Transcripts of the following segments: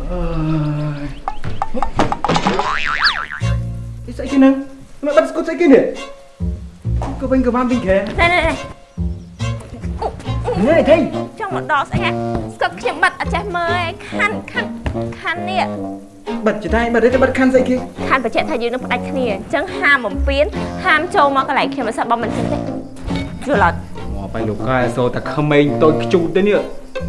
អឺស្អីគេនឹងមិនបាត់ស្គត់ស្អីគេនេះក៏វិញក៏បានវិញខែណែណែណែនេះថៃចង់មកដល់ស្អីហ่ะស្កឹកខ្ញុំបាត់អត់ចេះមើលឯងខាន់ខាន់ខាន់នេះបាត់ចតៃបាត់ទេបាត់ខាន់ស្អីគេខាន់បញ្ជាក់ថាយើងនឹងផ្ដាច់គ្នាអញ្ចឹងហាមបំពេញហាមចូលមកកន្លែងខ្ញុំមិនសិនបើមិនចឹងទេយល់អត់មក បែរលោកកែសូតែក្មេងតូចខ្ជូតទេនេះ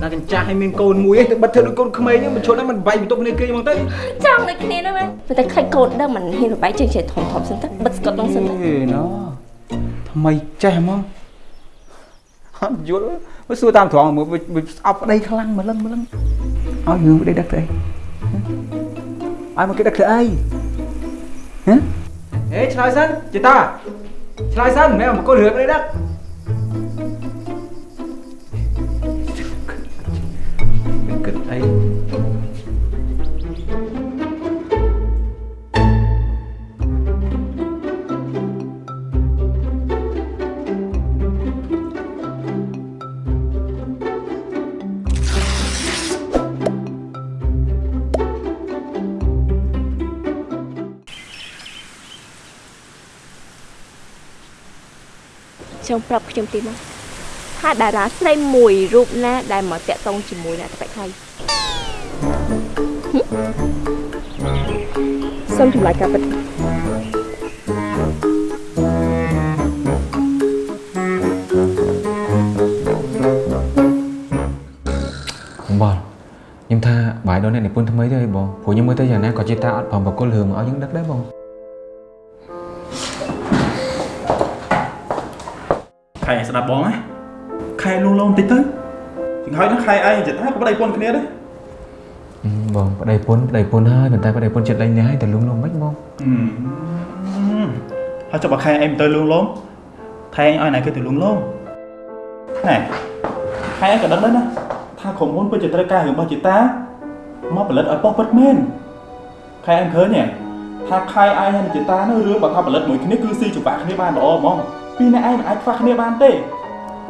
តែកញ្ចាស់ឲ្យមានកូនមួយឯងទៅបាត់ធ្វើដូចកូនក្មេងហ្នឹងមិនឈប់ដល់មិនវាយបន្ទប់គ្នាគេហ្មងទៅចង់ដូចគ្នានោះមែនតែខ្លាចកូនដឹងមិនហ៊ានបបែកជើងជិះធំធំសិនទៅបិទស្កុតនោះសិនទៅអេណូថ្មីចេះហ្មងអត់យល់មើលសួរតាមត្រង់មើលវាស្អប់ប្តីខ្លាំងម្លឹងម្លឹងឲ្យរឿងប្តីដឹកទៅអីឲ្យមកគេដឹកទៅអីហ៎អេឆ្លើយសិនចេតាឆ្លើយសិនមិនមកគល់រឿងប្តីដឹក គិតអីចង់ប្រាប់ខ្ញុំទីមកថាតារាស្រីមួយរូបណាដែលមកតាក់ទងជាមួយអ្នកតបិខ្លី សូមចម្លើយការពិតបងបងខ្ញុំថាបាយដល់អ្នកនិពន្ធថ្មីទេអីបងព្រោះខ្ញុំមើលទៅយ៉ាងណាក៏ជាតាអត់ប្រមបកុលរឿងមកឲ្យយើងដឹកដែរបងខែស្ដាប់បងណាខែលួងលោមតិចទៅចង្ហើយហ្នឹងខែឯងចិត្តថាក៏ប្តីពន្ធគ្នាដែរអឺ បងប្តីពុនប្តីពុនហើយប៉ុន្តែប្តីពុនចិត្តលេងនេះហើយតែលុងលងមិនបងហើយចុះបើខែឯងមិនទៅលួងលោមថែងឲ្យណៃគេទៅលួងលោមណែខែឯងក៏ដឹងដែរណាថាក្រុមហ៊ុនពិតជាត្រូវការរឿងរបស់ជាតាមកផលិតឲ្យប៉ុស្តិ៍ពិតមែនខែឯងឃើញទេថាខែឯងហើយនឹងជាតានោះរឿងបើថាផលិតមួយគ្នាគឺស៊ីចង្វាក់គ្នាបានល្អហ្មងពីរអ្នកឯងមិនអាចខ្វះគ្នាបានទេ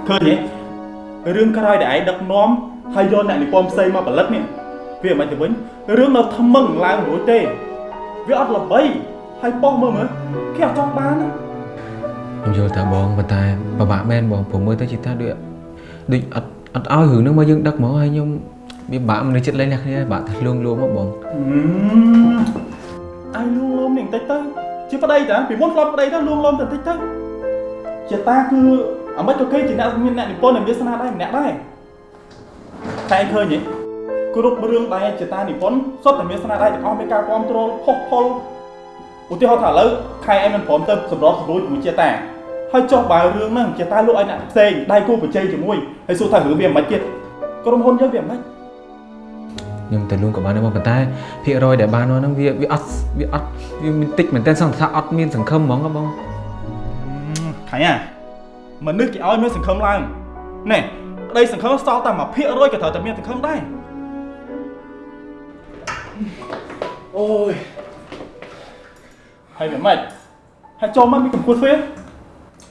ឃើញទេរឿងក្រោយដែលឯងដឹកនាំហើយយកអ្នកនិពន្ធផ្សេងមកផលិតនេះ វាមិនទៅវិញរឿងនៅថ្មឹងឡើងរួចទេវាអត់ល្បីហើយប៉ុស្តិ៍មើលមើលគេអត់ចង់បានណាខ្ញុំយល់ថាបងប៉ុន្តែពិបាកមែនបងព្រោះមើលទៅជាតាដូចដូចអត់អត់ឲ្យរឿងហ្នឹងមកយើងដឹកមកហើយខ្ញុំវាបាក់មនុស្សចិត្តលេងអ្នកគ្នាបាក់ថាលួងលោមមកបងអាយលួងលោមនេះបន្តិចទៅជាប្តីតាពីមុនធ្លាប់ប្តីទៅលួងលោមតែបន្តិចទៅជាតាគឺអាម៉េចក៏គេជាអ្នកមានអ្នកនិពន្ធនិងវាសនាដែរម្នាក់ដែរតែឃើញទេ គ្រប់រឿងដែលជាតានិពន្ធសុទ្ធតែមានស្នាដៃទាំងអស់មានការគ្រប់គ្រងផុសផុលឧទាហរណ៍ថាឥឡូវខែឯងមិនព្រមទៅសម្របសម្រួលជាមួយជាតាហើយចុះបើរឿងហ្នឹងជាតាលក់ឲ្យអ្នកផ្សេងដៃគូប្រជែងជាមួយហើយសួរថារឿងវាមិនម៉េចទៀតក្រុមហ៊ុនយើងវាមិនម៉េចខ្ញុំតែលួងក៏បានដែរបងប៉ុន្តែភាគរយដែលបានមកហ្នឹងវាវាអត់វាអត់វាមានតិចមែនតើសង្ឃថាអត់មានសង្ឃឹមហ្មងហ៎បងខៃអាមនុស្សគេឲ្យមានសង្ឃឹមឡើងណែក្តីសង្ឃឹមសល់តែ1%ក៏ត្រូវតែមានសង្ឃឹមដែរ អូយហើយវាម៉េចហើយចូលមកមានកំគួតទ្វារ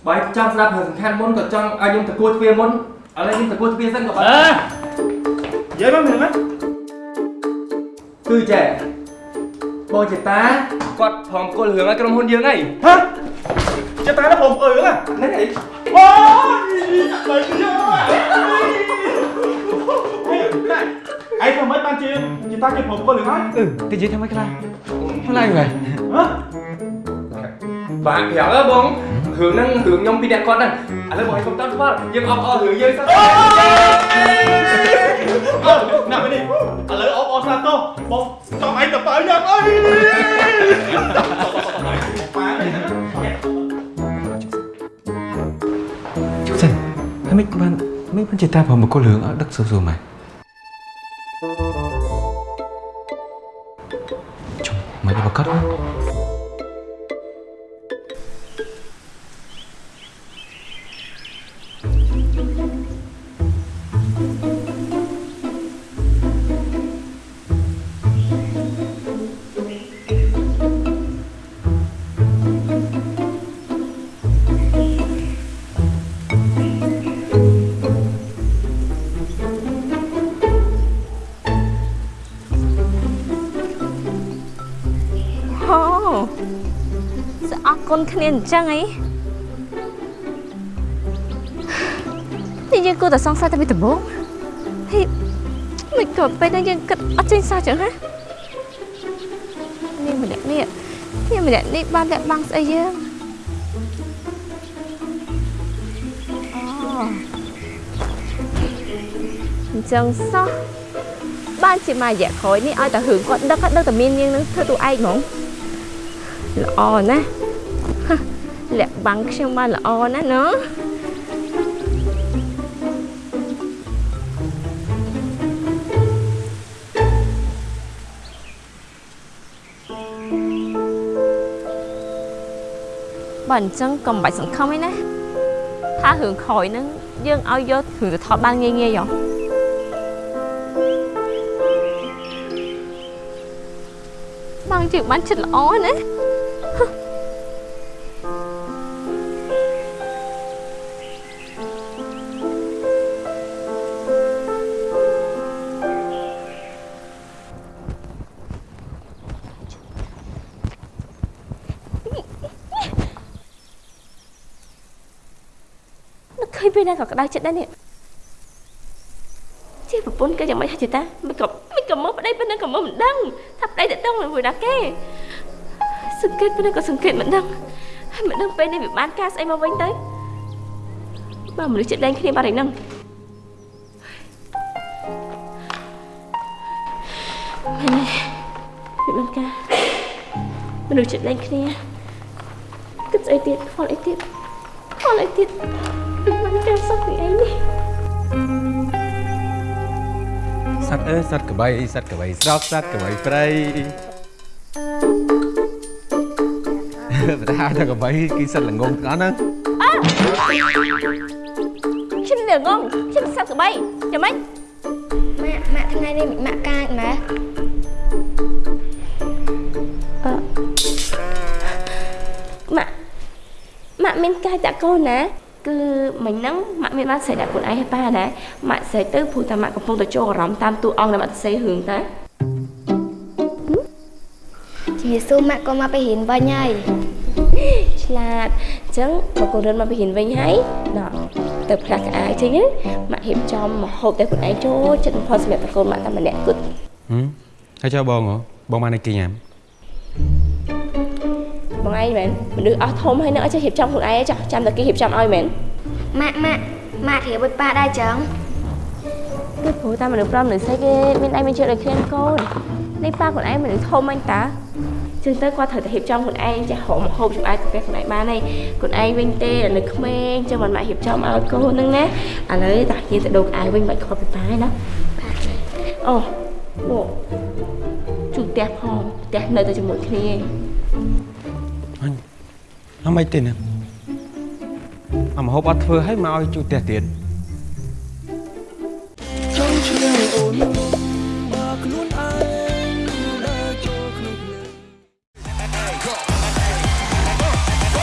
បើចង់ស្ដាប់រឿងសំខាន់មុនក៏ចង់ឲ្យខ្ញុំតគួរទ្វារមុនឥឡូវខ្ញុំតគួរទ្វារសិនក៏បានអើនិយា យមកមានហ្នឹងគឺចេះបងចេតាគាត់ព្រមគល់រឿងឲ្យក្រុមហ៊ុនយើងហីហ៎ចេះតែដល់ผมអើហ្នឹងហ្នឹងហីអូយបើយកអីធ្វើម៉េចបានជាជាតាគេព្រមគល់រឿងហើយអឺតែនិយាយថាមិនខ្លះខ្លាំងហើយហ៎បាទប្រាប់ហ៎បងរឿងហ្នឹងរឿងខ្ញុំពីអ្នកគាត់ហ្នឹងឥឡូវបងឲ្យខ្ញុំតាមស្គាល់យើងអបអររឿងយើងសិនអូណាស់នេះឥឡូវអបអរស្លាប់ទោសបងចង់ឯងទៅបើយ៉ាងអីប៉ាសិនហើយមិនបានមិនបានជាតាព្រមបកុលរឿងឲ្យដឹកសួរសួរម៉ែចុះ មិន សអរគុណគ្នាអញ្ចឹងអីនេះយើងគួរតែសង្ស័យតែពីដំបូងហេមិនក៏ពេលនេះយើងគិតអត់ចេញសោះចឹងហ៎នេះម្នាក់នេះនេះម្នាក់នេះបានលាក់បាំងស្អីយើងអូអញ្ចឹងសោះបានជាមួយរយៈក្រោយនេះឲ្យតែរឿងគាត់ដឹកគាត់ដឹកតែមានយើងនឹងធ្វើតួឯងហ្មងល្អណាស់ហឹមលាក់ បាំងខ្ញុំបានល្អណាស់ណ៎បើអញ្ចឹងក៏មិនបាច់សង្ឃឹមឯណាថារឿងក្រោយហ្នឹងយើងឲ្យយករឿងទៅថតបានងាយងាយហ៎បងជឿបានចិត្តល្អណា ណាក៏ក្តៅចិត្តដែរនេះជាប្រពន្ធក៏យ៉ាងម៉េចហ่าចេតាមិនក៏មិនក៏មើលប្តីប៉ុណ្ណឹងក៏មើលមិនដឹងថាប្តីទៅដឹងមួយណាគេសង្កេតប៉ុណ្ណឹងក៏សង្កេតមិនដឹងហើយមិនដឹងពេលនេះវាបានការស្អីមកវិញទៅបើមនុស្សចិត្តលែងគ្នាបាត់ហើយហ្នឹងមែនទេវាបានការមនុស្សចិត្តលែងគ្នាគិតស្អីទៀតខ្វល់អីទៀតខ្វល់អីទៀត វាបានការសោះពីអីនេះសត្វអើយសត្វក្បីសត្វក្បីស្រកសត្វក្បីព្រៃបើថាតែក្បីគឺសត្វល្ងងទាំងអស់ហ្នឹងខ្ញុំនៅងងខ្ញុំសត្វក្បីយ៉ាងម៉េចម៉ាក់ម៉ាក់ថ្ងៃនេះម៉ាក់កាចម៉ែម៉ាក់ម៉ាក់មានកាយតាកូនណា គឺមិញហ្នឹងម៉ាក់មានបានស្រែកដាក់ខ្លួនឯងឲ្យប៉ាណាម៉ាក់ស្រែកទៅព្រោះតែម៉ាក់កំពុងតែចូលអារម្មណ៍តាមតួអង្គដែលម៉ាក់ទៅសេរឿងតាជាស៊ូម៉ាក់ក៏មកไปរៀនវិញហើយឆ្លាតអញ្ចឹងមកកូនរិនមកពីហ៊ានវិញហើយណ៎ទៅផ្លាស់កៅអៅចេញណាម៉ាក់រៀបចំមកហូបតែខ្លួនឯងចូលចិត្តបំផុតសម្រាប់តកូនម៉ាក់តែម្នាក់គត់ហឹមហើយចុះបងហ៎បងបានអីគេញ៉ាំ បងឯងមែនមនុស្សអស់ធំហើយនឹងអត់ចេះរៀបចំខ្លួនឯងទេចាស់ចាំតែគេរៀបចំឲ្យមែនម៉ាក់ម៉ាក់ម៉ាក់រៀបឲ្យប៉ាដែរចឹងគឺព្រោះតែមនុស្សប្រុសមនុស្សស្រីគេមានឯងមានជឿដូចគ្នាកូននេះប៉ាខ្លួនឯងមនុស្សធំអញតាចឹងទៅគាត់ត្រូវតែរៀបចំខ្លួនឯងចេះហៅមកហូបចំអែតកាហ្វេខ្លួនឯងបានហើយខ្លួនឯងវិញទេនៅក្មេងចឹងមិនមករៀបចំឲ្យកូនហ្នឹងណាឥឡូវតាយើងទៅដូរអាវវិញមិនខុសពីប៉ាឯណាអូលោកជួផ្ទះផងផ្ទះនៅតែជាមួយគ្នាអញ អមិនទេណាអមហូបអត់ធ្វើឲ្យមកឲ្យជួផ្ទះទៀត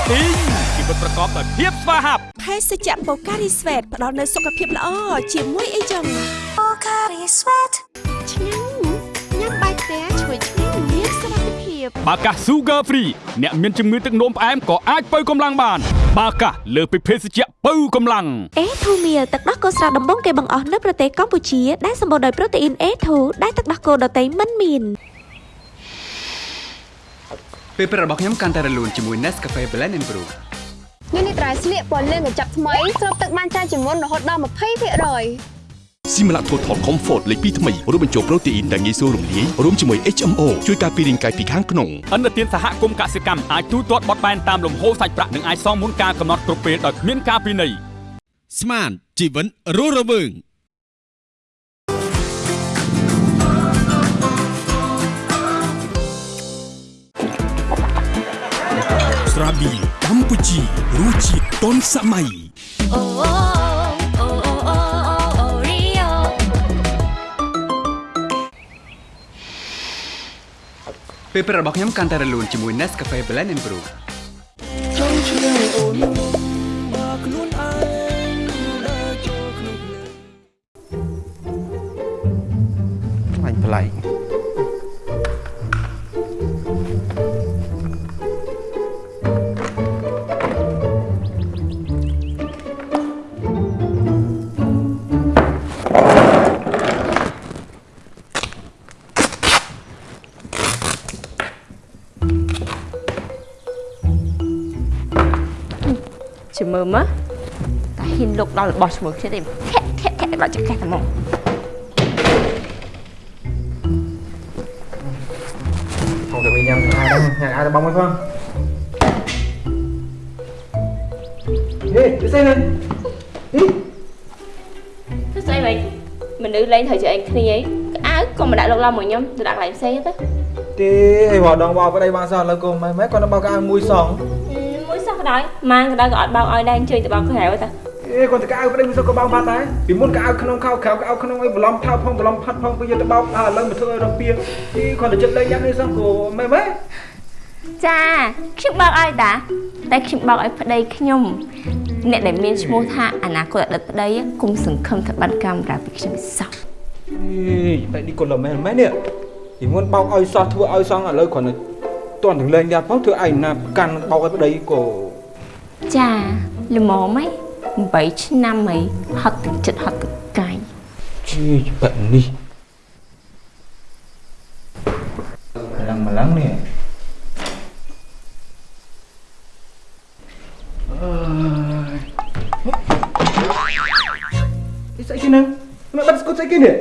ទីងជីវិតប្រកបដោយភាពស្វាហាប់ភេសជ្ជៈបូការីស្វេតផ្ដល់នូវសុខភាពល្អជាមួយអីចឹងបូការីស្វេតឆ្ងាញ់ញ៉ាំ ភាពបាកា Sugar Free អ្នកមានជំងឺទឹកនោមផ្អែមក៏អាចបើកម្លាំងបាន បាកាលើសពីភេសជ្ជៈបើកម្លាំងអេធូមៀទឹកដោះគោស្រស់ដំបងគេបង្អស់នៅប្រទេសកម្ពុជាដែលសម្បូរដោយប្រូតេអ៊ីន A2 ដែលទឹកដោះគោដតៃមិនមានពេលព្រឹករបស់ខ្ញុំកាន់តែរលូនជាមួយ Nescafe Blend and Brew មាននេះត្រៃស្លៀកពណ៌លឿងកញ្ចប់ថ្មីស្រូបទឹកបានច្រើនជាងមុនរហូតដល់20%។ Similac Total Comfort លេខ2ថ្មីរួមបញ្ចូលប្រូតេអ៊ីនដែលងាយស្រួលរំលាយរួមជាមួយ HMO ជួយការពាររាងកាយពីខាងក្នុងអន្តរជាតិសហគមន៍កសិកម្មអាចទូទាត់បត់បែនតាមលំហូរសាច់ប្រាក់និងអាចសងមុនការកំណត់គ្រប់ពេលដោយគ្មានការពិន័យស្មានជីវិតរស់រវើងស្រាប៊ីកម្ពុជារសជាតិទាន់សម័យអូអូអូ ពេលព្រឹករបស់ខ្ញុំកាន់តែរលូនជាមួយ Nescafe Blend and Brew ខ្លាញ់ប្លែក ចាំមើលមើលតាហ៊ានលុកដល់របស់ជាមួយគ្នាទេធាក់ធាក់ធាក់ដល់ចង្កេះតែមក không được đi nhầm ai đâu nhà ai là bông hay không Ê, cái xe này ទៅស្អីវិញមនុស្សលេងត្រូវជាឯងគ្នាអីក្អៅក៏មិនដាក់លុកឡំមួយខ្ញុំទៅដាក់កន្លែងផ្សេងទៅ Thì ai bỏ đồng vào cái đây bao sao là cô mấy mấy con nó bao cái mùi sòng មួយសោះ ក៏ដោយម៉ាងក៏ដោយក៏អត់បោកឲ្យដែរអញ្ជើញទៅបោកក្រៅទៅ Ê, còn cái áo cái đây sao có bao ba tay Vì muốn cái áo khăn khao khéo cái áo khăn ấy lom thao phong lom phát phong bây giờ tôi bao à lần một thôi đồng bia thì còn là chất lấy nhắn đi xong của mấy mấy ចាខ្ញុំបោកឲ្យតាតែខ្ញុំបោកឲ្យប្តីខ្ញុំអ្នកដែលមានឈ្មោះថាអនាគតអតីតប្តីគុំសង្ឃឹមថាបានកាមេរ៉ាពីខ្ញុំសោះ Ê, vậy đi còn là mấy mấy nè Thì muốn bao ơi sao thua ơi xong ở lời còn là toàn thằng lên ra phóng thưa ảnh là căn bao cái đấy của ចាល្មមហី8ឆ្នាំហីហត់ទឹកចិត្តហត់ទឹកកាយ Ê, bận đi Lần mà lắng nè Cái sợi kia nè Mẹ bắt con sợi kia nè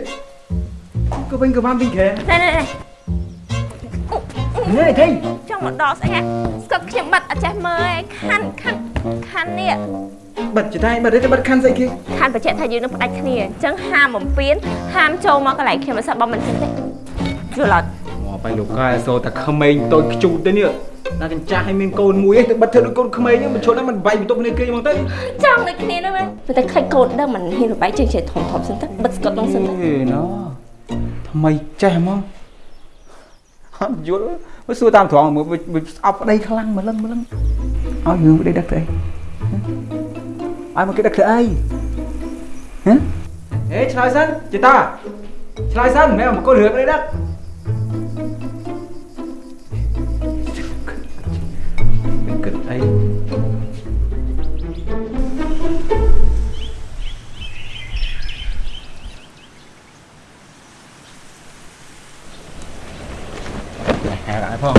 Cơ bênh cơ vam tinh khẽ ណែណែណែ Nè thấy ចង់មកដកស្អីហ่ะស្កប់ខ្ញុំបាត់អត់ចេះមើលឯងខាន់ខាន់ ខាន់នេះ Bật chỉ tay bật đấy bật khăn sợi kia ខាន់បញ្ជាក់ថាយើងនឹងផ្ដាច់គ្នាអញ្ចឹងហាមបំពេញហាមចូលមកកន្លែងខ្ញុំមិនសោះបងមិនចឹងទេយល់អត់ Mà bay lục gai rồi ta không mình tôi cái chủ tên nữa là cái cha hay mình côn mũi ấy tự bật theo đôi côn không mấy nhưng mà chỗ đó mình bay một tốc lên kia bằng tới ចង់ដូចគ្នាហ្នឹងមែនតែខ្លាចកូនដឹងមិនហ៊ានបបាយជើងជាធំធំសិនទៅបិទស្កត់ក្នុងសិនទៅ Ê, nó Thằng mày trẻ không Hẳn dốt Mới xưa tam thoảng mới mới ọc ở đây khăn lăng mà lưng mà lưng Ôi hướng ở đây đất đây Ai mà cái đất đây Hả Ê trở lại sân chị ta Trở lại sân mẹ một con lửa ở đây đất Đừng cực ấy Hà lại phong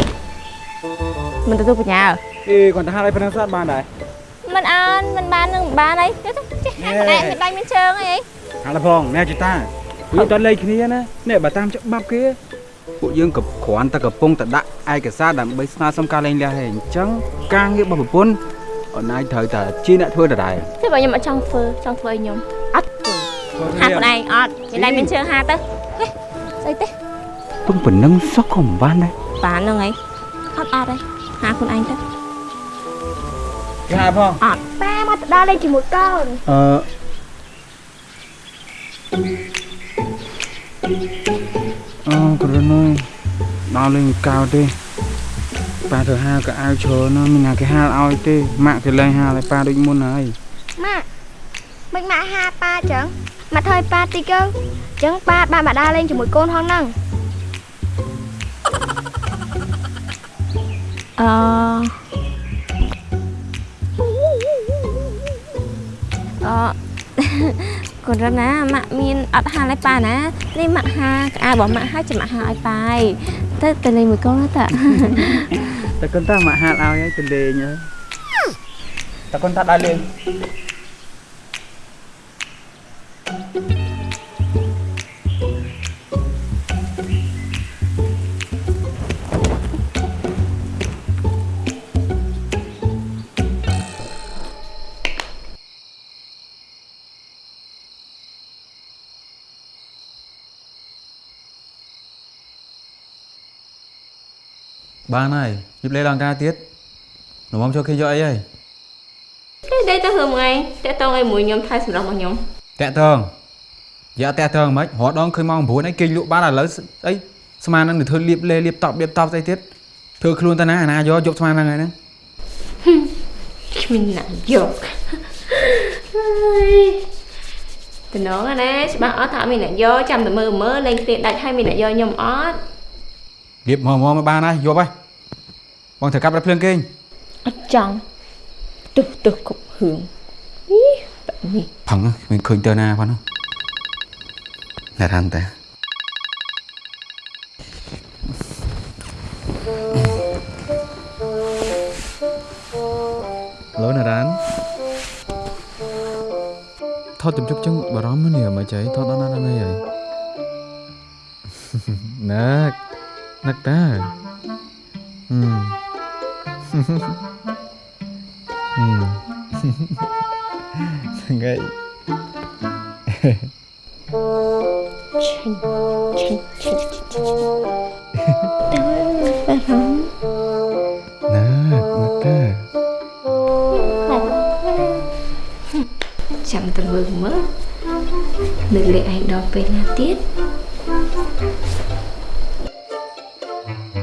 មិនទទួលបញ្ញា Ê còn ta hai đây phân sát bàn này មិនអើមិនបាននឹងបានអីទៅចេះហាត់ម្នាក់មានដៃមានជើងអីអីហាឡផងណែជីតាវាតលេខគ្នាណានេះបើតាមច្បាប់គេពួកយើងក៏គ្រាន់តែកំពុងតែដាក់ឯកសារដើម្បីស្នើសុំការលែងលះទេអញ្ចឹងការងាររបស់ប្រពន្ធអូនឯងត្រូវតែជាអ្នកធ្វើដដែលទេបើខ្ញុំអត់ចង់ធ្វើចង់ធ្វើឲ្យខ្ញុំអត់ធ្វើហាត់ខ្លួនឯងអត់មានដៃមានជើងហាត់ទៅហេស្អីទេពឹងប៉ុណ្ណឹងសោះក៏មិនបានដែរបានហ្នឹងអីអត់អត់ទេហាខ្លួនឯងទៅ គេហាផងអត់ប៉ាមកទៅដល់លេងជាមួយកូនអឺអូគ្រូនអើយដល់លេងកៅទេប៉ាទៅហាក៏អាវច្រើនណាមានណាគេហាលឲ្យទេម៉ាក់គេលែងហាលឲ្យប៉ាដូចមុនហើយម៉ាក់មិនម៉ាក់ហាប៉ាចឹងម៉ាក់ថយប៉ាតិចទៅចឹងប៉ាបានមកដើរលេងជាមួយកូនហងហ្នឹងអឺ អឺកូនរណាម៉ាក់មានអត់ហាលឲ្យប៉ាណានេះម៉ាក់ហាក្អាវរបស់ម៉ាក់ហើយចាំម៉ាក់ហាឲ្យប៉ាឯងទៅទៅលេងមួយកូនទៅតែកូនតាម៉ាក់ហាលឲ្យហើយទៅលេងហើយតែកូនតាដើរលេង បានហើយយប់លេងឡើងការទៀតរំមចូលគេយកអីហើយគេដេកទៅរឿងថ្ងៃតាក់តងឲ្យមួយខ្ញុំថៃសម្រាប់របស់ខ្ញុំតាក់តងយ៉ាតាក់តងមិនរត់ដងឃើញម៉ោង9ហើយគេលក់បានឥឡូវអីស្មាននឹងទៅធ្វើលៀបលេលៀបតប់លៀបតប់ស្អីទៀតធ្វើខ្លួនតាណាអាណាយកយកស្មានហ្នឹងហើយហ្នឹងគ្មានណាយកហើយតំណងណាច្បាស់អត់ថាអត់មានអ្នកយកចាំតែមើលមើលលេងគ្នាដាច់ហើយមានអ្នកយកខ្ញុំអត់លៀបមកមកបានហើយយកហើយ បងត្រូវកាប់រថភ្លើងគេងអត់ចង់ទុះទុះគ្រប់ហឿងអីបែបនេះផឹងមិនឃើញទៅណាផងណារ៉ាន់តាឡូណារ៉ាន់ថតជំជុកចឹងបារម្ភនេះមិនចៃថតដល់ណាដល់ណីហើយណាក់ណាក់តាហឹ មហឹមថ្ងៃឆេញឆេញឆេញឆេញដល់បារម្ភណាក់ណាក់តាចាំទៅមើលមើលនឹកលេខឯងដល់ពេលណាទៀតគួ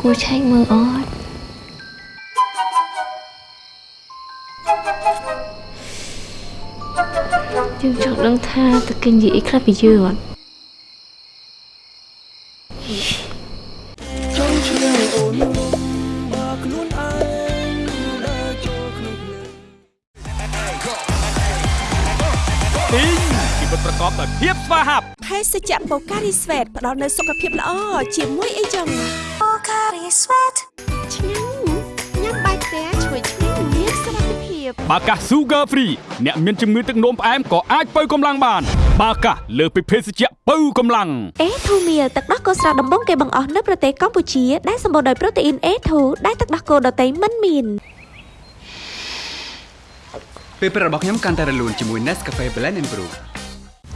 គួរគួរគួរឆែកមើលអត់យើងចង់ដឹងថាតើគេនិយាយអីខ្លះពីយើងអត់ទីងជីវិតប្រកបដោយភាពស្វាហាប់ភេសជ្ជៈបូការីស្វេតផ្ដល់នូវសុខភាពល្អជាមួយអីចឹង បូការីស្វេតឆ្ងាញ់ញ៉ាំបាយផ្ទះឈ្ងុយឆ្ងាញ់មានសុវត្ថិភាពបាកា Sugar Free អ្នកមានជំងឺទឹកនោមផ្អែមក៏អាចបើកម្លាំងបាន បាកាលើសពីភេសជ្ជៈបើកម្លាំងអេធូមៀលទឹកដោះគោស្រស់ដំបងគេបង្អស់នៅប្រទេសកម្ពុជាដែលសម្បូរដោយប្រូតេអ៊ីន A2 ដែលទឹកដោះគោដតៃមិនមានពេលព្រឹករបស់ខ្ញុំកាន់តែរលូនជាមួយ Nescafe Blend and Brew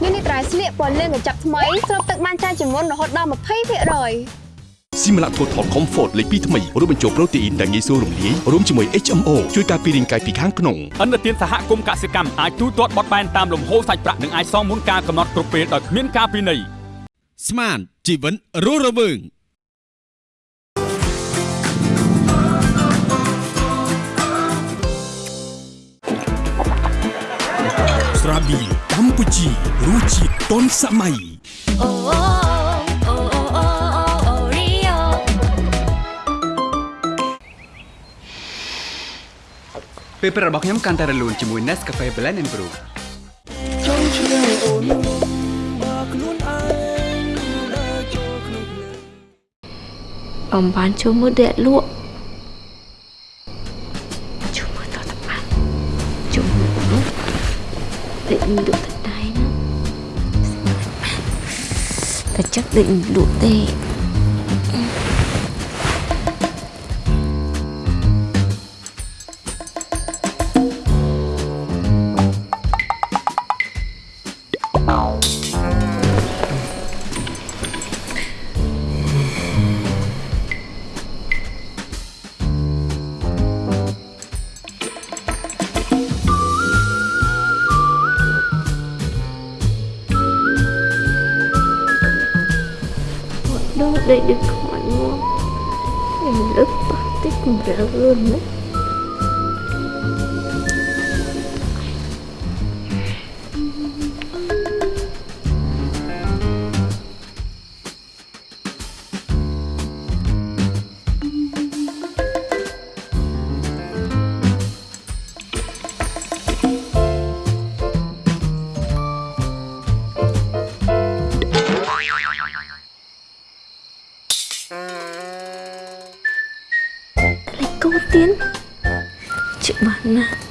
មាននេះត្រៃស្លៀកពណ៌លឿងកញ្ចប់ថ្មីស្រូបទឹកបានច្រើនជាងមុនរហូតដល់20%។ Similac Total Comfort លេខ2ថ្មីរួមបញ្ចូលប្រូតេអ៊ីនដែលងាយស្រួលរំលាយរួមជាមួយ HMO ជួយការពាររាងកាយពីខាងក្នុងអន្តរជាតិសហគមន៍កសិកម្មអាចទូទាត់បត់បែនតាមលំហូរសាច់ប្រាក់និងអាចសងមុនការកំណត់គ្រប់ពេលដោយគ្មានការពិន័យស្មានជីវិតរស់រវើងស្រាប៊ីកម្ពុជារសជាតិទាន់សម័យអូអូអូ ពេលព្រឹករបស់ខ្ញុំកាន់តែរលូនជាមួយ Nescafe Blend and Brew អំបានចូលមើលដេកលក់ចូលមើលតតបានចូលមើលនោះដេកលក់ទៅដៃណាតែ chắc định លក់ទេ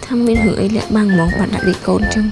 Thăm bên hưởng ấy lại bằng mong bạn đã đi côn trong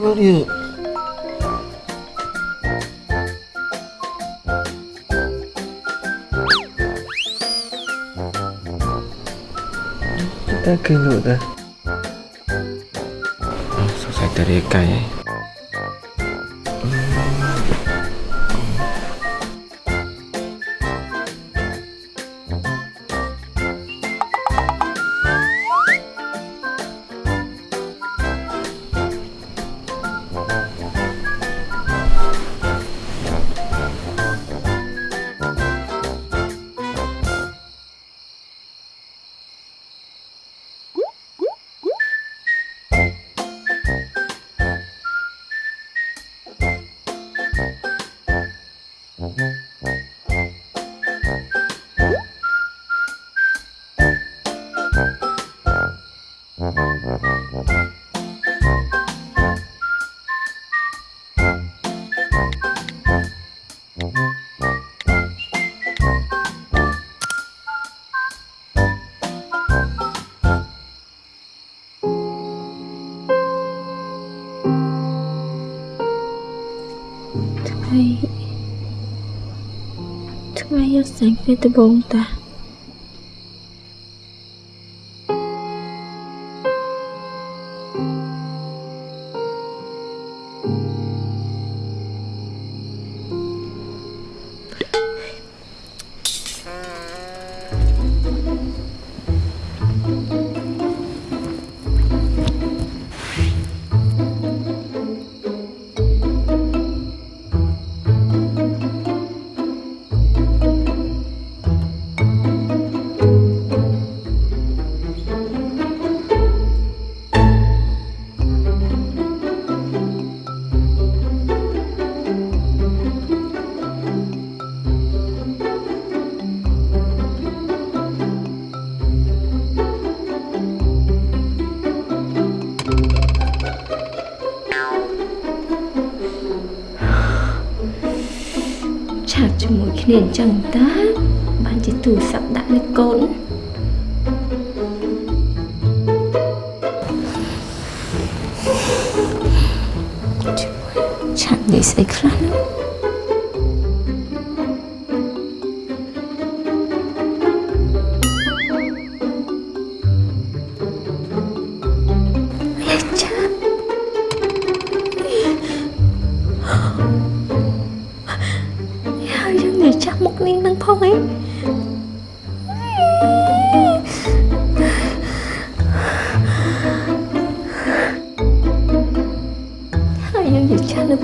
đây đây bao nhiêu Ta kinh lụa ta សង្ស័ យកស្គ្នាអញ្ចឹងតា បានជាទូរស័ព្ទដាក់លើកូនឆាតនិយាយស្អីខ្លះនោះ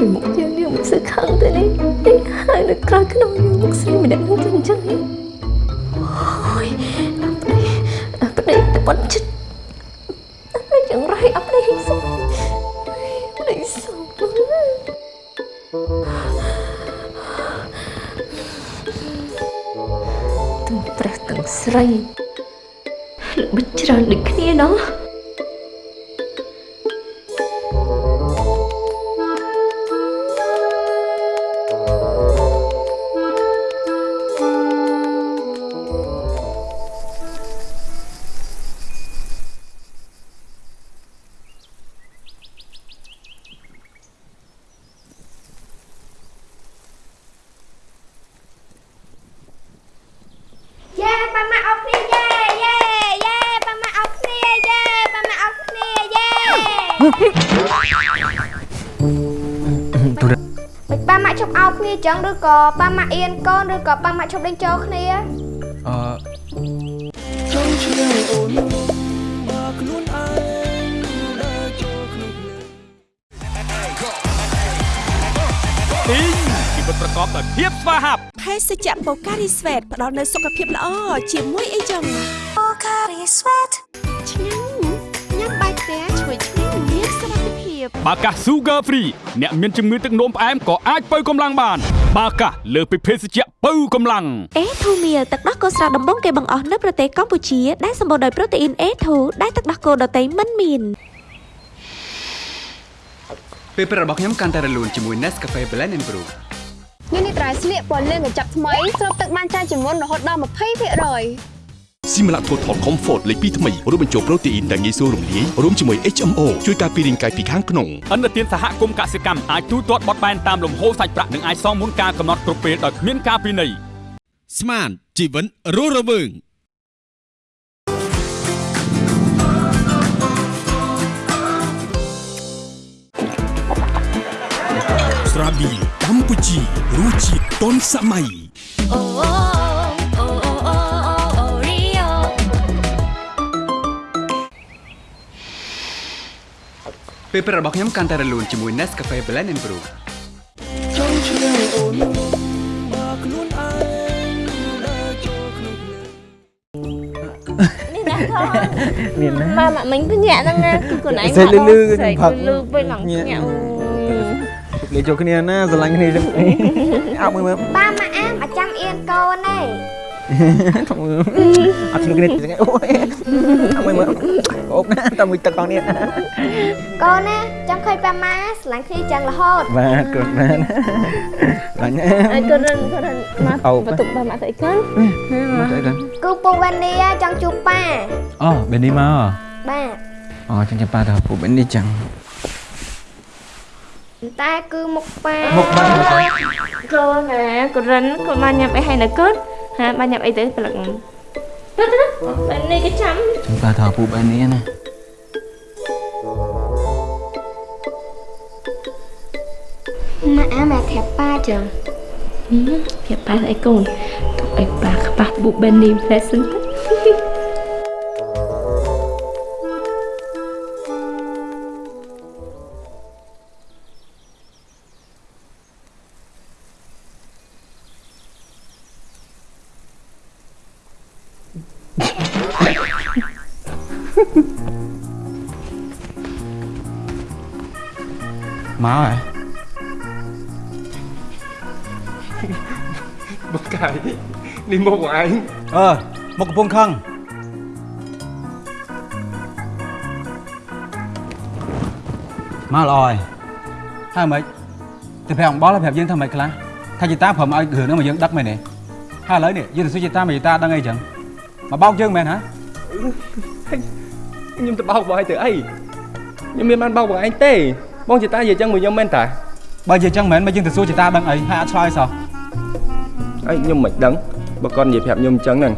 ពីមុខយើងយើងមិនសឹកខឹងទេនេះនេះហើយនៅក្រោយក្នុងយើងមុខស្រីម្នាក់នោះទៅអញ្ចឹងនេះអូយអប្តីអប្តីទៅប៉ុនចិត្ត ម៉ាក់ជប់អោគ្នាចឹងឬក៏ប៉ាម៉ាក់អៀនកូនឬក៏ប៉ាម៉ាក់ជប់ដេញចូលគ្នាអឺចង់ឆ្ងាយអូនបើខ្លួនឯងដើរចូលក្នុងភ្លើងទីងជីវិតប្រកបដោយភាពស្វាហាប់ភេសជ្ជៈបូការីស្វេតផ្ដល់នូវសុខភាពល្អជាមួយអីចឹងបូការីស្វេតឆ្ងាញ់ញ៉ាំ ភាពបាកា Sugar Free អ្នកមានជំងឺទឹកនោមផ្អែមក៏អាចបើកម្លាំងបាន បាកាលើសពីភេសជ្ជៈបើកម្លាំងអេធូមៀលទឹកដោះគោស្រស់ដំបងគេបង្អស់នៅប្រទេសកម្ពុជាដែលសម្បូរដោយប្រូតេអ៊ីន A2 ដែលទឹកដោះគោដតៃមិនមានពេលព្រឹករបស់ខ្ញុំកាន់តែរលូនជាមួយ Nescafe Blend and Brew នេះនេះត្រៃស្លៀកពណ៌លឿងកញ្ចប់ថ្មីស្រូបទឹកបានច្រើនជាងមុនរហូតដល់20% Simla Total Comfort លេខ2ថ្មីរួមបញ្ចូលប្រូតេអ៊ីនដែលងាយស្រួលរំលាយរួមជាមួយ HMO ជួយការពាររាងកាយពីខាងក្នុងអន្តរជាតិសហគមន៍កសិកម្មអាចទូទាត់បត់បែនតាមលំហូរសាច់ប្រាក់និងអាចសងមុនការកំណត់គ្រប់ពេលដោយគ្មានការពិន័យស្មានជីវិតរស់រវើងស្រាប៊ីកម្ពុជារសជាតិទាន់សម័យអូអូអូ ពេលព្រឹករបស់ខ្ញុំកាន់តែរលូនជាមួយ Nescafe Blend and Brew ចង់ឆ្ងាយអូនបើខ្លួនឯងដែលចូលក្នុងភ្លើងនេះណាថោមានណាម៉ាម៉ាមិញទៅញាក់ហ្នឹងណាគឺខ្លួនឯងសេះលឺលឺសេះផឹកលឺពេកឡើងញាក់អូលេចូលគ្នាណាស្រឡាញ់គ្នាចឹងអោបមើលមើលប៉ាមកអាមអាចាំអៀនកូនទេថងមើល អត់ឆ្លុះគ្នាចឹងអូយអោបមើលមើលអូបណាតាមមួយទឹកកងនេះកូនណាចង់ឃើញប៉ាម៉ាស្រឡាញ់គ្នាចឹងរហូតបាទគាត់បានបាញ់អើកូនរិនកូនរិនមកអូបន្ទុកដល់មកទៅអីកូនមកទៅកាន់គឺពូវ៉ានីចង់ជួបប៉ាអូបែនេះមកបាទអូចឹងចាំប៉ាទៅពូបែនេះចឹងតែគឺមុខប៉ាមុខប៉ាកូនណាកូនរិនកូនបានញ៉ាំអីហើយនៅកូន ហាបានញ៉ាំអីទៅព្រលឹកទៅទៅបែនេះក៏ចាំចឹងប៉ាទៅពូបែនេះណាម៉ាអាមមកប្រាប់ប៉ាចឹងប្រាប់ប៉ាអីកូនទុកអីប៉ាខ្វះបុបែនេះផ្លែសិនទៅ នេះមុខ của anh អឺមកកំពុងខឹងមកល្អហើយហើយមិនទៅប្រាប់អំបល់ហើយប្រាប់យើងថាមិនខ្លះថាជីតាព្រមឲ្យរឿងហ្នឹងមកយើងដឹកមែនទេហើយឥឡូវនេះយើងទៅសួរជីតាមកជីតាដឹងអីចឹងមកបោកយើងមែនហ៎ខ្ញុំទៅបោកបងឯងទៅអីខ្ញុំមានបានបោកបងឯងទេបងជាតានិយាយចឹងមួយខ្ញុំមែនតាបើជាចឹងមែនមកយើងទៅសួរជីតាដឹងអីហើយអត់ឆ្លើយសោះអីខ្ញុំមិនដឹង បើគាត់និយាយប្រាប់ខ្ញុំចឹងហ្នឹង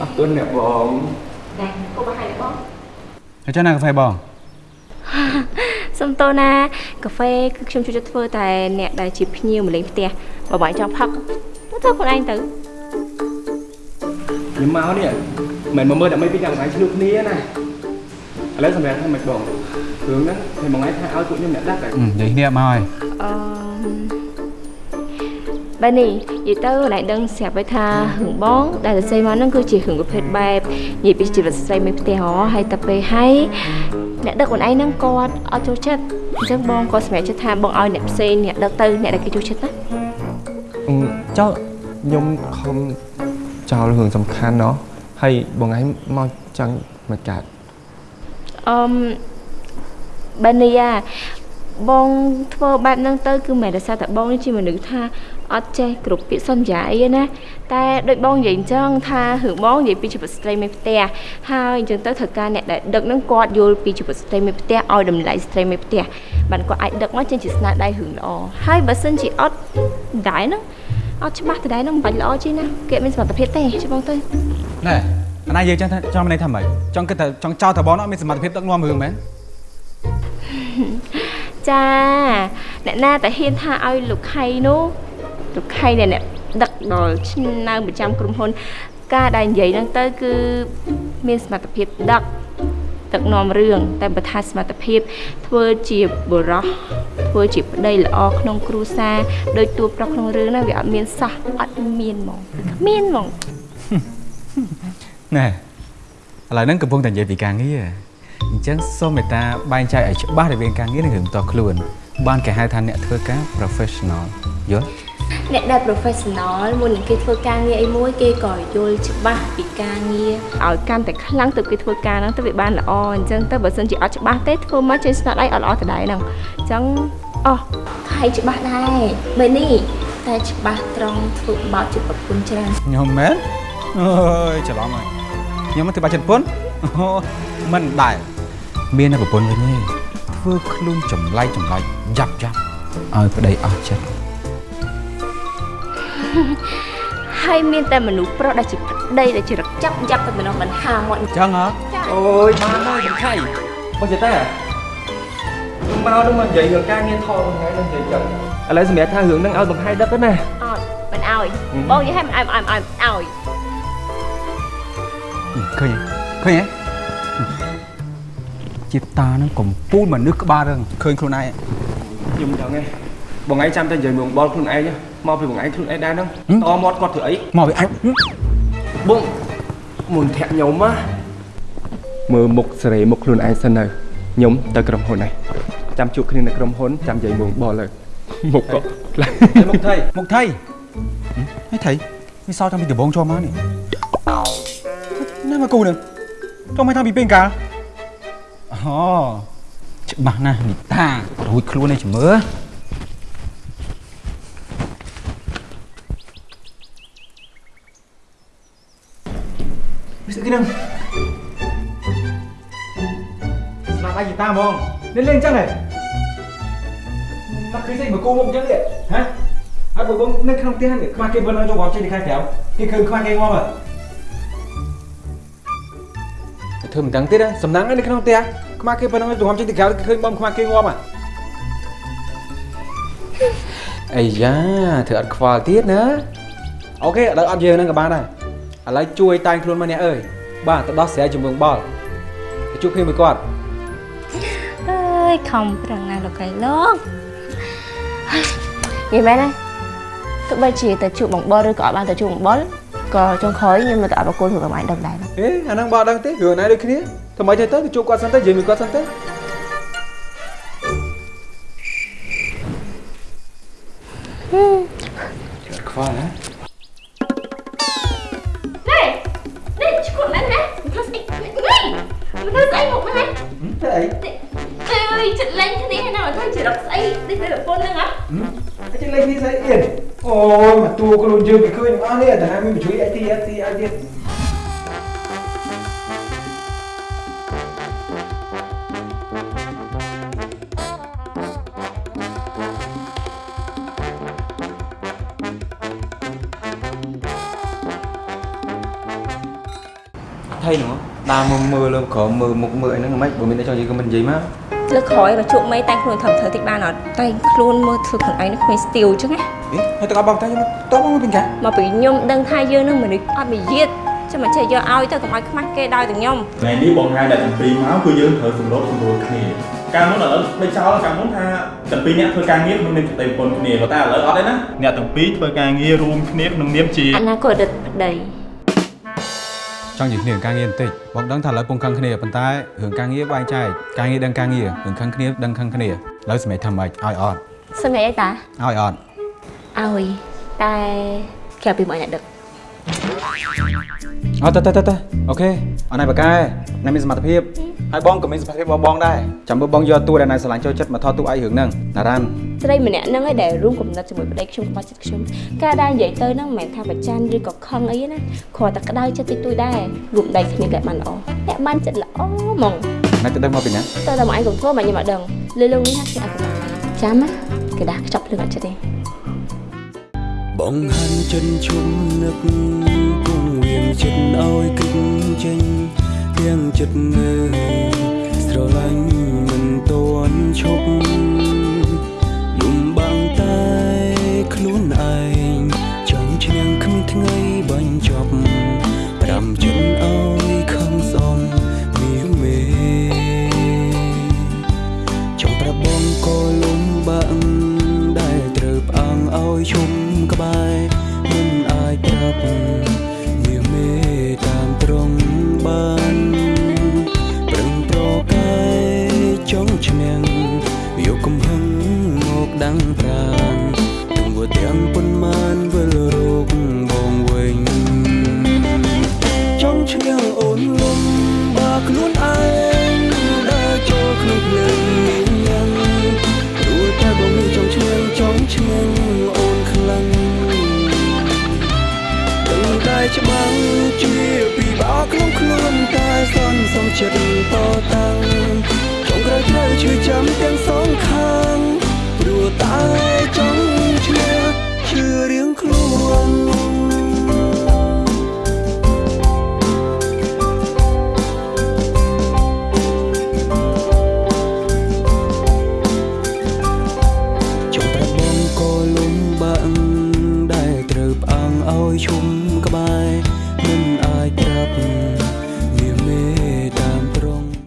អរគុណអ្នកបងដែរកូនមកហើយបងហើយចឹងណាកាហ្វេបងសុំតូណាកាហ្វេគឺខ្ញុំជួយចិត្តធ្វើតែអ្នកដែលជាភ្ញៀវមកលេងផ្ទះបើបងចង់ផឹកទៅធ្វើខ្លួនឯងទៅខ្ញុំមកនេះមិនមកមើលដើម្បីពីចាំបងឯងឆ្លុះគ្នាណាឥឡូវសម្រាប់ថាមិនបងរឿងហ្នឹង thì បងឯងថាឲ្យពួកខ្ញុំអ្នកដាក់ហើយអឺនិយាយគ្នាមកហើយអឺ បែរនេះនិយាយទៅណៃដឹងស្រាប់ហើយថារឿងបង ដែលសរសេរមកហ្នឹងគឺជារឿងប្រភេទបែបនិយាយពីជីវិតស្ត្រីមេផ្ទះហ៎ហើយតែពេលហើយអ្នកដឹកខ្លួនឯងហ្នឹងគាត់អត់ចូលចិត្តអញ្ចឹងបងក៏សម្រេចចិត្តថាបងឲ្យអ្នកផ្សេងអ្នកដឹកទៅអ្នកដែលគេចូលចិត្តណាចោលខ្ញុំខំចោលរឿងសំខាន់ណោះហើយបងឯងមកចង់មកកាត់អឺមបែរនេះអាបងធ្វើបែបហ្នឹងទៅគឺមិនដែលសារតែបងនេះជាមនុស្សថា អត់ចេះគ្រប់ពាក្យសន្យាអីទេណាតែដូចបងនិយាយអញ្ចឹងថារឿងបងនិយាយពីជីវិតស្ត្រីមេផ្ទះហើយអញ្ចឹងទៅត្រូវការអ្នកដែលដឹកហ្នឹងគាត់យល់ពីជីវិតស្ត្រីមេផ្ទះឲ្យតម្លៃស្ត្រីមេផ្ទះបានគាត់អាចដឹកមកចេញជាស្នាដៃរឿងល្អហើយបើសិនជាអត់ដែរហ្នឹងអត់ច្បាស់ទៅដែរហ្នឹងមិនបាច់ល្អជាងណាគេអត់មានសមត្ថភាពទេចាំបងទៅណែអាណានិយាយចឹងថាចង់មានន័យថាម៉េចចង់គិតថាចង់ចោលតបងអត់មានសមត្ថភាពដឹកនាំរឿងមែនចាអ្នកណាតែហ៊ានថាឲ្យលោកខៃនោះ លោកខៃដែលអ្នកដឹកដល់ឆ្នាំប្រចាំក្រុមហ៊ុន ការដែលនិយាយហ្នឹងទៅគឺមានសមត្ថភាពដឹកដឹកនាំរឿងតែបើថាសមត្ថភាព ធ្វើជាបុរសធ្វើជាប្តីល្អក្នុងគ្រួសារដោយតួប្រុសក្នុងរឿងហ្នឹងវាអត់មានសោះអត់មានហ្មងគ្មានហ្មងណែឥឡូវហ្នឹងកំពុងតែនិយាយពីការងារអញ្ចឹងសូមមេត្តាបែងចែកឲ្យច្បាស់រវាងការងារនិងរឿងផ្ទាល់ខ្លួនបានគេហៅថាអ្នកធ្វើការ professional យល់ អ្នកដែល professional មុននឹងគេធ្វើការងារអីមួយគេក៏យល់ច្បាស់ពីការងារឲ្យកាន់តែខ្លាំងទៅគេធ្វើការហ្នឹងទៅវាបានល្អអញ្ចឹងទៅបើសិនជាអត់ច្បាស់ទេធ្វើមកចេញស្នាដៃអត់ល្អទៅដែរហ្នឹងអញ្ចឹងអោះខៃច្បាស់ដែរបើនេះតែច្បាស់ត្រង់ធ្វើបោកជាប្រពន្ធច្រើនខ្ញុំមែនអើយច្រឡំហើយខ្ញុំមិនធ្វើបាច់ចិត្តប្រពន្ធអូមិនដែរមានតែប្រពន្ធវិញទេធ្វើខ្លួនចម្លែកចម្លែកយ៉ាប់យ៉ាប់ឲ្យប្តីអស់ចិត្ត ហើយមានតែមនុស្សប្រុសដែលជាប្តីដែលជារកចាប់យ៉ាប់តែម្ដងមិនហាមាត់ចឹងហ៎អូយបានហើយមិនខៃបងចេះតែខ្ញុំមកនឹងមកនិយាយរឿងការងារថតថ្ងៃនឹងនិយាយចឹងឥឡូវសម្រាប់ថារឿងហ្នឹងឲ្យបង្ហាយដឹកទៅណាអត់មិនអោយបងនិយាយឲ្យមិនអោយមិនអោយមិនអោយឃើញឃើញហ៎ជាតានឹងកំពូលមនុស្សក្បាលរឿងឃើញខ្លួនឯងខ្ញុំដឹងទេបងឯងចាំតែនិយាយមកបលខ្លួនឯង មកពីបងឯងខ្លួនឯងដែរហ្នឹងតមាត់គាត់ធ្វើអីមកពីអញបងមុនធាក់ខ្ញុំណាមើលមុខសេរីមុខខ្លួនឯងសិនទៅខ្ញុំទៅក្រុមហ៊ុនហើយចាំជួបគ្នានៅក្រុមហ៊ុនចាំនិយាយមកបលទៅមុខក៏ខ្លាំងមុខថៃមុខថៃហេថៃវាសោតតាំងពីដំបងចូលមកនេះណាមកគូនឹងចូលមកតាំងពីពេលកាលអូច្បាស់ណាស់នីតារួចខ្លួនឯងជំរឿ វាស្អីហ្នឹងស្លាប់អាយតាហ្មងលេងលេងចឹងហ៎មកឃើញស្អីមកគូមកចឹងទេហ៎ហើយបើបងនៅក្នុងផ្ទះនេះខ្វះគេវិលឲ្យចូលមកចេញពីខាងក្រៅគេឃើញខ្វះគេងាប់ហ៎ធ្វើមិនដឹងទៀតសំណាងនៅក្នុងផ្ទះខ្មាស់គេប៉ុណ្ណឹងទៅងំចេញទៅក្រៅឃើញបំខ្មាស់គេងាប់ហ่ะអាយ៉ាធ្វើអត់ខ្វល់ទៀតណាអូខេឥឡូវអត់យើងហ្នឹងក៏បានដែរឥឡូវជួយតែងខ្លួនមកអ្នកអើយ បាទទៅដោះស្រាយជាមួយបលទៅជួបគ្នាមួយគាត់អើយខំប្រឹងណាស់លោកកៃលោកនិយាយមែនណាទោះបីជាទៅជួបបងបលឬក៏អត់បានទៅជួបបងបលក៏ចុងក្រោយខ្ញុំនៅតែអត់បកគោលរឿងឲ្យដឹងដែរអេអាហ្នឹងបើអត់ដឹងទេរឿងណាដូចគ្នាធ្វើម៉េចទៅទៅជួបគាត់សិនទៅនិយាយមួយគាត់សិនទៅខ្វល់ណា អស់នេះតែមានជួយអីទីអីទីអីទៀតថៃនោះដើរមើលមើលលើក្រោមមើលមុខមើលអីហ្នឹងមិនបើមានតែចង់និយាយក៏មិននិយាយមកលើក្រោយមកជួបមេតែងខ្លួនធ្វើធ្វើតិចបានអត់តែងខ្លួនមើលធ្វើខ្លួនឯងនឹងគ្មានស្ទីលអញ្ចឹងណាអេ ហើយតើបងតែខ្ញុំតបមកពីកាមកពីខ្ញុំដឹងថាយើងនឹងមនុស្សអត់មាយាទចាំមកចេះយកឲ្យទៅកុំឲ្យខ្មាស់គេដោយតែខ្ញុំថ្ងៃនេះបងហៅអ្នកទាំងពីរមកគឺយើងត្រូវសម្របសម្រួលគ្នាកាលមុនឥឡូវដូចចោលកាលមុនថាទាំងពីរអ្នកធ្វើការងារក្នុងនាមប្តីប្រពន្ធគ្នាប៉ុន្តែឥឡូវអត់ទេណាអ្នកទាំងពីរធ្វើការងាររួមគ្នាក្នុងនាមជាអនាគតរដ្ឋប្តីចង់និយាយគ្នារឿងការងារបន្តិចបងដឹងថាឥឡូវពងខឹងគ្នាប៉ុន្តែរឿងការងារបែងចែកការងារដឹងការងាររឿងខឹងគ្នាដឹងខឹងគ្នាឥឡូវសម្រាប់ធ្វើម៉េចឲ្យអត់សុំនិយាយអីតាឲ្យអត់ ឲ្យតែក្រៅពីមកអ្នកដឹកអត់ទៅទៅទៅទៅអូខេអត់ណៃបកែណៃមានសមត្ថភាពហើយបងក៏មានសមត្ថភាពរបស់បងដែរចាំមើលបងយកតួដែលណៃឆ្លាញ់ចូលចិត្តមកថតទូឯងរឿងហ្នឹងណារ៉ានស្រីម្នាក់ហ្នឹងឯងដែលរួមកំណត់ជាមួយប្តីខ្ញុំខ្វះចិត្តខ្ញុំការដែលនិយាយទៅហ្នឹងមិនមែនថាប្រច័នឬក៏ខឹងអីណាគ្រាន់តែក្តៅចិត្តតិចតួចដែររួមដៃគ្នាតែបានល្អតែបានចិត្តល្អហ្មងណៃទៅដឹងមកពីណាតើតែមកឯងកុំធ្វើមកខ្ញុំអត់ដឹងលឺលងនេះណាខ្ញុំអត់ដឹងចាំណាគេដាក់ខ្ចប់ភ្លើងអត់ចិត្តទេ បងហាន់ចិនជុំនឹកគង់វៀងចិត្តឲ្យគិតចេញទាំងចិត្តងើស្រឡាញ់មិនតន់ឈប់លំបាំងតែខ្លួនឯងចង់ឈ្នះគ្មានថ្ងៃបាញ់ចប់ ក្បែរមិនអាចប្រាប់មាមេតាមត្រង់ ចិត្តតតាំងចុងក្រោយត្រូវឈឺចាំទាំងសងខាងព្រោះតែ